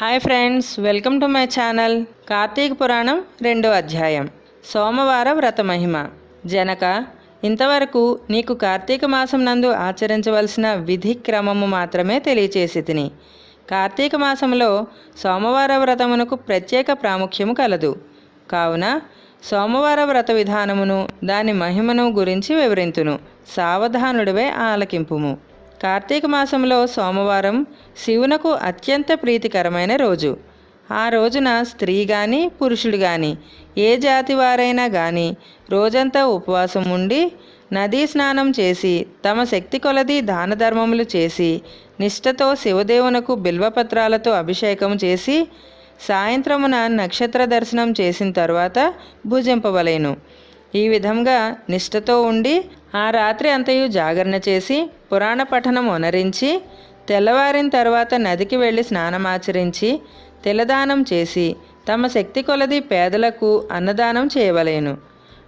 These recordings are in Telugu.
Hi friends welcome to my channel Karthika Puranam రెండో అధ్యాయం సోమవార వ్రత మహిమ. జనక ఇంతవరకు నీకు కార్తీక మాసం నందు ఆచరించవలసిన విధి క్రమము మాత్రమే తెలియచేసి తిని. కార్తీక మాసంలో సోమవార వ్రతమునకు ప్రత్యేక ప్రాముఖ్యము కలదు. కావున సోమవార వ్రత విధానమును దాని మహిమను గురించి వివరింతును. సావధానుడివే ఆలకింపుము. కార్తీక మాసంలో సోమవారం శివునకు అత్యంత ప్రీతికరమైన రోజు. ఆ రోజున స్త్రీ కానీ పురుషుడు కానీ ఏ జాతి వారైనా కానీ రోజంతా ఉపవాసం ఉండి నదీ స్నానం చేసి తమ శక్తి కొలది దాన ధర్మములు చేసి నిష్ఠతో శివదేవునకు బిల్వపత్రాలతో అభిషేకం చేసి సాయంత్రమున నక్షత్ర దర్శనం చేసిన తర్వాత భుజింపవలేను. ఈ విధంగా నిష్ఠతో ఉండి ఆ రాత్రి అంతయు జాగరణ చేసి పురాణ పఠనం ఉనరించి తెల్లవారిన తర్వాత నదికి వెళ్ళి స్నానమాచరించి తిలదానం చేసి తమ శక్తి కొలది పేదలకు అన్నదానం చేయవలేను.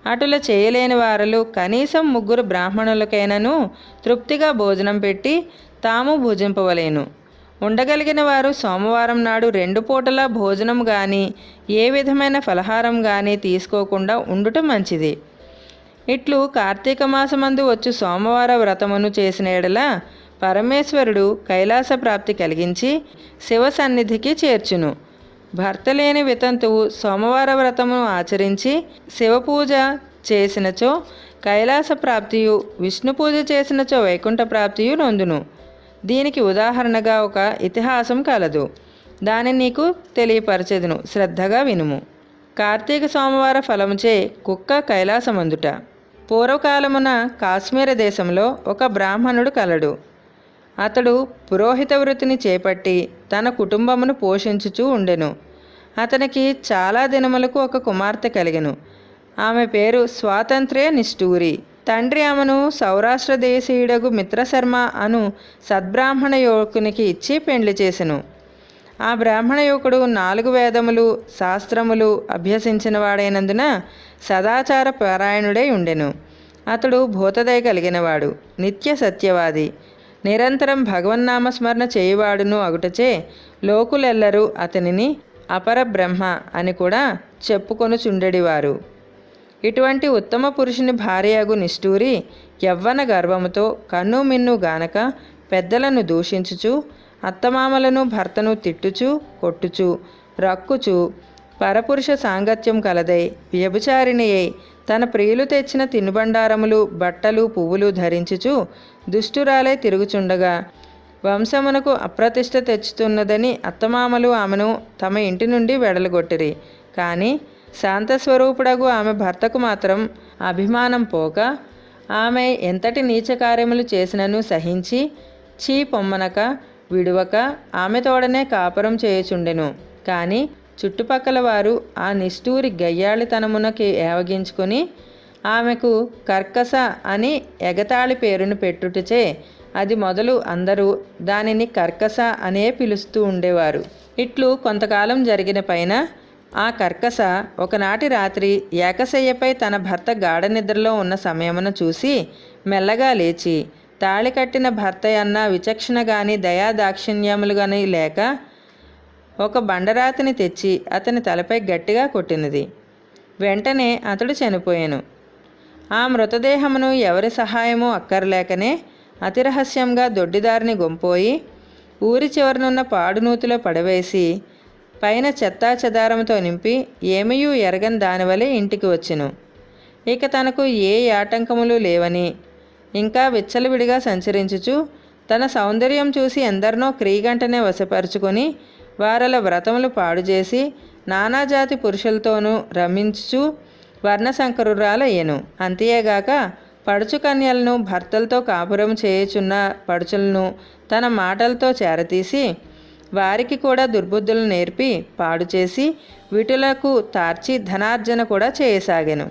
అటుల చేయలేని వారలు కనీసం ముగ్గురు బ్రాహ్మణులకైనను తృప్తిగా భోజనం పెట్టి తాము భుజింపవలేను. ఉండగలిగిన వారు సోమవారం నాడు రెండు పూటల భోజనం కానీ ఏ విధమైన ఫలహారం కానీ తీసుకోకుండా ఉండటం మంచిది. ఇట్లు కార్తీక మాసమందు వచ్చు సోమవార వ్రతమును చేసిన ఎడల పరమేశ్వరుడు కైలాస ప్రాప్తి కలిగించి శివ సన్నిధికి చేర్చును. భర్త లేని వితంతువు సోమవార వ్రతమును ఆచరించి శివపూజ చేసినచో కైలాస ప్రాప్తియు విష్ణు పూజ చేసినచో వైకుంఠ ప్రాప్తియు నొందును. దీనికి ఉదాహరణగా ఒక ఇతిహాసం కలదు. దానిని నీకు తెలియపరచెదును శ్రద్ధగా వినుము. కార్తీక సోమవార ఫలముచే కుక్క కైలాసమందుట. పూర్వకాలమున కాశ్మీర దేశంలో ఒక బ్రాహ్మణుడు కలడు. అతడు పురోహిత వృత్తిని చేపట్టి తన కుటుంబమును పోషించుచూ ఉండెను. అతనికి చాలా దినములకు ఒక కుమార్తె కలిగెను. ఆమె పేరు స్వాతంత్ర్య నిష్ఠూరి తండ్రి ఆమెను సౌరాష్ట్ర దేశీయుడగు మిత్రశర్మ అను సద్బ్రాహ్మణ యువకునికి ఇచ్చి పెండ్లి చేసెను. ఆ బ్రాహ్మణ యువకుడు నాలుగు వేదములు శాస్త్రములు అభ్యసించిన వాడైనందున సదాచార పారాయణుడై ఉండెను. అతడు భూతదయ కలిగినవాడు నిత్య సత్యవాది. నిరంతరం భగవన్నామస్మరణ చేయువాడును అగుటచే లోకులెల్లరూ అతనిని అపర బ్రహ్మ అని కూడా చెప్పుకొనుచుండెడివారు. ఇటువంటి ఉత్తమ పురుషుని భార్యగు నిష్ఠూరి యవ్వన గర్వముతో కన్ను మిన్ను గానక పెద్దలను దూషించుచు అత్తమామలను భర్తను తిట్టుచు కొట్టుచు రక్కుచు పరపురుష సాంగత్యం కలదై వ్యభుచారిణియై తన ప్రియులు తెచ్చిన తినుబండారములు బట్టలు పువ్వులు ధరించుచు దుష్టురాలై తిరుగుచుండగా వంశమునకు అప్రతిష్ట తెచ్చుతున్నదని అత్తమామలు ఆమెను తమ ఇంటి నుండి వెడలగొట్టిరి. కానీ శాంతస్వరూపుడగు ఆమె భర్తకు మాత్రం అభిమానం పోక ఆమె ఎంతటి నీచ కార్యములు చేసినను సహించి చీ పొమ్మనక విడువక ఆమె తోడనే కాపురం చేయుచుండెను. కానీ చుట్టుపక్కల వారు ఆ నిష్ఠూరి గయ్యాళితనమునకి ఏవగించుకొని ఆమెకు కర్కస అని ఎగతాళి పేరును పెట్టుటచే అది మొదలు అందరూ దానిని కర్కస అనే పిలుస్తూ ఉండేవారు. ఇట్లు కొంతకాలం జరిగిన పైన ఆ కర్కస ఒకనాటి రాత్రి ఏకశయ్యపై తన భర్త గాఢ నిద్రలో ఉన్న సమయమును చూసి మెల్లగా లేచి తాళి కట్టిన భర్త అన్న విచక్షణ గాని దయాదాక్షిణ్యములు గాని లేక ఒక బండరాతిని తెచ్చి అతని తలపై గట్టిగా కొట్టినది. వెంటనే అతడు చనిపోయాను. ఆ మృతదేహమును ఎవరి సహాయమూ అక్కర్లేకనే అతిరహస్యంగా దొడ్డిదారిని గొంపోయి ఊరి చివరనున్న పాడునూతిలో పడవేసి పైన చెత్తా చెదారంతో నింపి ఏమయూ ఎరగని దానివలే ఇంటికి వచ్చెను. ఇక తనకు ఏ ఆటంకములు లేవని ఇంకా విచ్చలవిడిగా సంచరించుచు తన సౌందర్యం చూసి ఎందరినో క్రీగంటనే వశపరుచుకొని వారల వ్రతములు పాడు చేసి నానాజాతి పురుషులతోనూ రమించుచు వర్ణశంకరురాలయ్యను. అంతేగాక పడుచు కన్యలను భర్తలతో కాపురం చేయుచున్న పడుచులను తన మాటలతో చేరతీసి వారికి కూడా దుర్బుద్ధులు నేర్పి పాడు చేసి వీటులకు తార్చి ధనార్జన కూడా చేయసాగాను.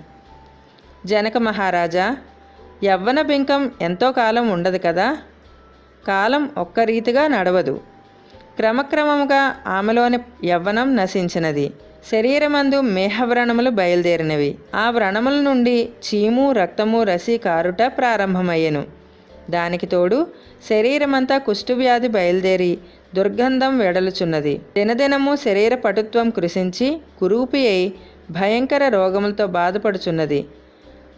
జనక మహారాజా యవ్వన బింకం ఎంతో కాలం ఉండదు కదా? కాలం ఒక్క రీతిగా నడవదు. క్రమక్రమముగా ఆమెలోని యవ్వనం నశించినది. శరీరమందు మేహవ్రణములు బయలుదేరినవి. ఆ వ్రణముల నుండి చీము రక్తము రసి కారుట ప్రారంభమయ్యెను. దానికి తోడు శరీరమంతా కుష్ఠువ్యాధి బయలుదేరి దుర్గంధం వెడలుచున్నది. దినదినము శరీర పటుత్వం కృషించి కురూపి అయి భయంకర రోగములతో బాధపడుచున్నది.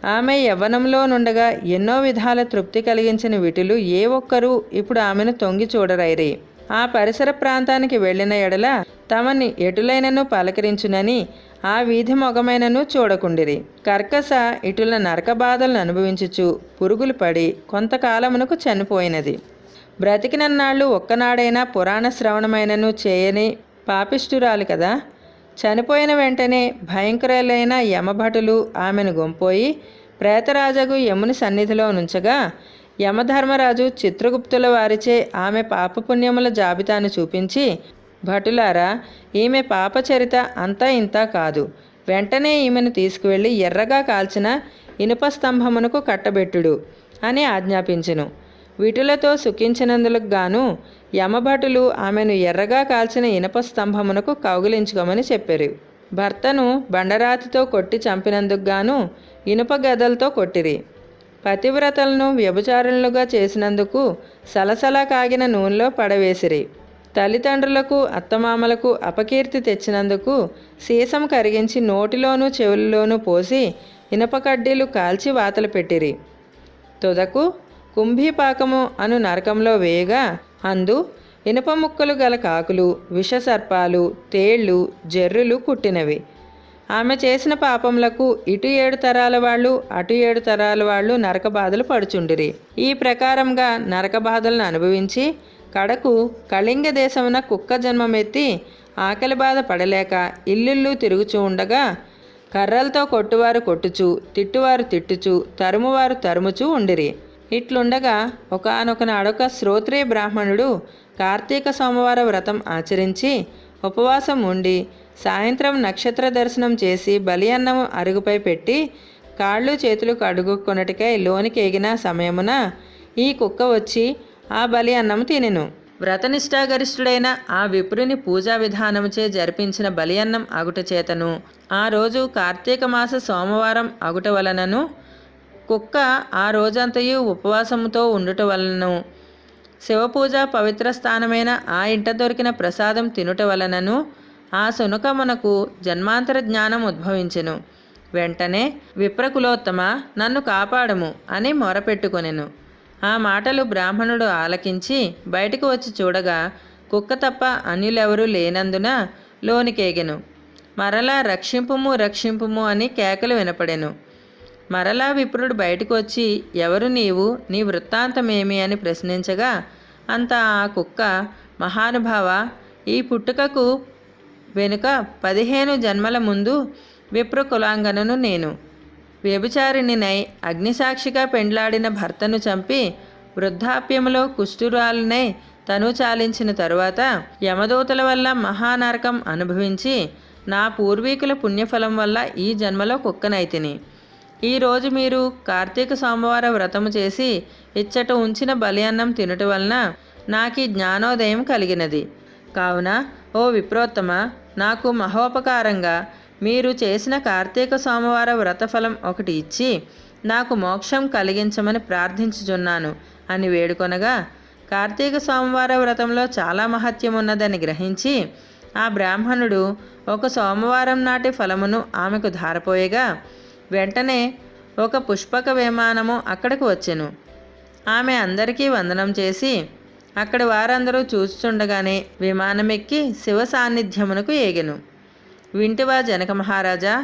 ఆమె యవ్వనంలో నుండగా ఎన్నో విధాల తృప్తి కలిగించిన విటులు ఏ ఒక్కరూ ఇప్పుడు ఆమెను తొంగి చూడరైరి. ఆ పరిసర ప్రాంతానికి వెళ్ళిన ఎడల తమని ఎటులైనను పలకరించునని ఆ వీధి మొగమైనను చూడకుండిరి. కర్కస ఇటుల నరక బాధలను అనుభవించుచు పురుగులు పడి కొంతకాలమునకు చనిపోయినది. బ్రతికినన్నాళ్ళు ఒక్కనాడైనా పురాణ శ్రవణమైనను చేయని పాపిష్ఠురాలు కదా. చనిపోయిన వెంటనే భయంకరులైన యమభటులు ఆమెను గొంపోయి ప్రేతరాజగు యముని సన్నిధిలో నుంచగా యమధర్మరాజు చిత్రగుప్తుల వారిచే ఆమె పాపపుణ్యముల జాబితాను చూపించి భటులారా ఈమె పాపచరిత అంతా ఇంత కాదు. వెంటనే ఈమెను తీసుకువెళ్ళి ఎర్రగా కాల్చిన ఇనుప స్తంభమునకు కట్టబెట్టుడు అని ఆజ్ఞాపించెను. వీటిలతో సుఖించినందులకు గాను యమభటులు ఆమెను ఎర్రగా కాల్చిన ఇనప స్తంభమునకు కౌగిలించుకోమని చెప్పారు. భర్తను బండరాతితో కొట్టి చంపినందుకు గాను ఇనుప గదలతో కొట్టిరి. పతివ్రతలను వ్యభిచారులుగా చేసినందుకు సలసలా కాగిన నూనెలో పడవేసిరి. తల్లిదండ్రులకు అత్తమామలకు అపకీర్తి తెచ్చినందుకు సీసం కరిగించి నోటిలోనూ చెవుల్లోనూ పోసి ఇనప కడ్డీలు కాల్చి వాతలు పెట్టిరి. తుదకు కుంభీపాకము అను నరకంలో వేయగా అందు ఇనుప ముక్కలు గల కాకులు విషసర్పాలు తేళ్ళు జర్రులు కుట్టినవి. ఆమె చేసిన పాపములకు ఇటు ఏడు తరాల వాళ్ళు అటు ఏడు తరాల వాళ్ళు నరక బాధలు పడుచుండిరి. ఈ ప్రకారంగా నరక బాధలను అనుభవించి కడకు కళింగ దేశమున కుక్క జన్మమెత్తి ఆకలి బాధ పడలేక ఇల్లుళ్ళు తిరుగుచూ ఉండగా కర్రలతో కొట్టువారు కొట్టుచు తిట్టువారు తిట్టుచు తరుమువారు తరుముచూ ఉండిరి. ఇట్లుండగా ఒకనొక నాడొక బ్రాహ్మణుడు కార్తీక సోమవార వ్రతం ఆచరించి ఉపవాసం ఉండి సాయంత్రం నక్షత్ర దర్శనం చేసి బలి అన్నం అరుగుపై పెట్టి కాళ్ళు చేతులు కడుగుకొనటికై లోనికి ఎగిన సమయమున ఈ కుక్క వచ్చి ఆ బలి అన్నం తినెను. వ్రతనిష్టాగరిష్ఠుడైన ఆ విప్రుని పూజా విధానముచే జరిపించిన బలి అన్నం అగుట చేతను. ఆ రోజు కార్తీక మాస సోమవారం అగుట వలనను కుక్క ఆ రోజంతయు ఉపవాసముతో ఉండుట వలనను శివపూజ పవిత్ర స్థానమైన ఆ ఇంట దొరికిన ప్రసాదం తినుట వలనను ఆ సునకమునకు జన్మాంతర జ్ఞానం ఉద్భవించెను. వెంటనే విప్రకులోత్తమ నన్ను కాపాడము అని మొరపెట్టుకొనెను. ఆ మాటలు బ్రాహ్మణుడు ఆలకించి బయటకు వచ్చి చూడగా కుక్క తప్ప అన్యులెవరూ లేనందున లోనికేగెను. మరలా రక్షింపుము రక్షింపుము అని కేకలు వినపడెను. మరలా విప్రుడు బయటకు వచ్చి ఎవరు నీవు? నీ వృత్తాంతమేమి? అని ప్రశ్నించగా అంత ఆ కుక్క. మహానుభావ ఈ పుట్టుకకు వెనుక పదిహేను జన్మల ముందు విప్ర కులాంగనను నేను. వ్యభిచారిణినై అగ్నిసాక్షిగా పెండ్లాడిన భర్తను చంపి వృద్ధాప్యములో కుష్ఠురాలునై తను చాలించిన తరువాత యమదూతల వల్ల మహానరకం అనుభవించి నా పూర్వీకుల పుణ్యఫలం వల్ల ఈ జన్మలో కుక్కనైతిని ఈరోజు మీరు కార్తీక సోమవార వ్రతము చేసి ఇచ్చట ఉంచిన బలి అన్నం తినుట వలన నాకు ఈ జ్ఞానోదయం కలిగినది. కావున ఓ విప్రోత్తమ నాకు మహోపకారంగా మీరు చేసిన కార్తీక సోమవార వ్రతఫలం ఒకటి ఇచ్చి నాకు మోక్షం కలిగించమని ప్రార్థించుచున్నాను అని వేడుకొనగా కార్తీక సోమవార వ్రతంలో చాలా మహత్యం ఉన్నదని గ్రహించి ఆ బ్రాహ్మణుడు ఒక సోమవారం నాటి ఫలమును ఆమెకు ధారపోయగా వెంటనే ఒక పుష్పక విమానము అక్కడికి వచ్చెను. ఆమె అందరికీ వందనం చేసి అక్కడి వారందరూ చూస్తుండగానే విమానమెక్కి శివ సాన్నిధ్యమునకు ఏగెను. వింటివా జనక మహారాజా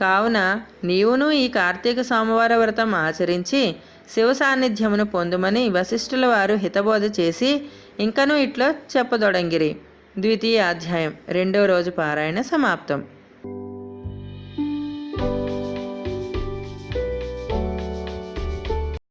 కావున నీవును ఈ కార్తీక సోమవార వ్రతం ఆచరించి శివ సాన్నిధ్యమును పొందుమని వశిష్ఠుల వారు హితబోధ చేసి ఇంకనూ ఇట్లా చెప్పదొడంగిరి. ద్వితీయ అధ్యాయం రెండో రోజు పారాయణ సమాప్తం.